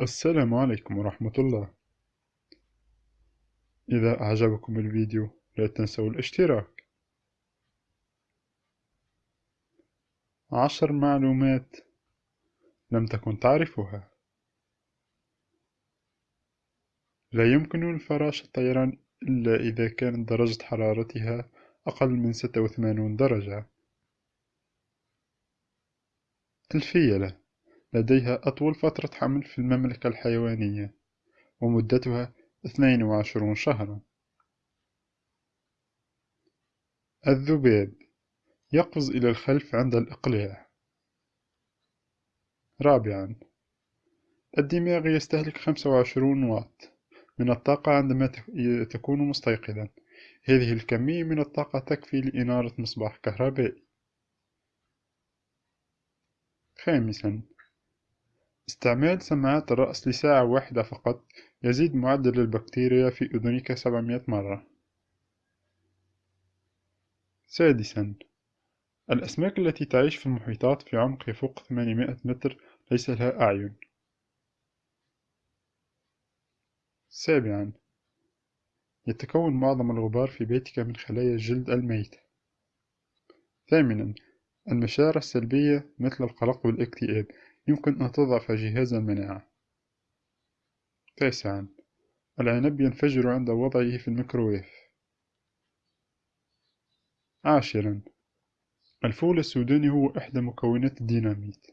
السلام عليكم ورحمة الله. إذا أعجبكم الفيديو لا تنسوا الاشتراك. عشر معلومات لم تكن تعرفها. لا يمكن للفراشة الطيران إلا إذا كانت درجة حرارتها أقل من ستة وثمانون درجة. الفيلة. لديها أطول فترة حمل في المملكة الحيوانية ومدتها اثنين وعشرون شهرا. الذباب يقفز إلى الخلف عند الإقلاع. رابعا الدماغ يستهلك خمسة وعشرون واط من الطاقة عندما تكون مستيقظا. هذه الكمية من الطاقة تكفي لإنارة مصباح كهربائي. خامسا استعمال سماعات الرأس لساعة واحدة فقط يزيد معدل البكتيريا في أذنك سبعمائة مرة. سادسا الأسماك التي تعيش في المحيطات في عمق يفوق 800 متر ليس لها أعين. سابعا يتكون معظم الغبار في بيتك من خلايا الجلد الميت. ثامنا المشاعر السلبية مثل القلق والاكتئاب يمكن أن تضعف جهاز المناعة. تاسعا. العنب ينفجر عند وضعه في الميكروويف. عاشرا. الفول السوداني هو إحدى مكونات الديناميت.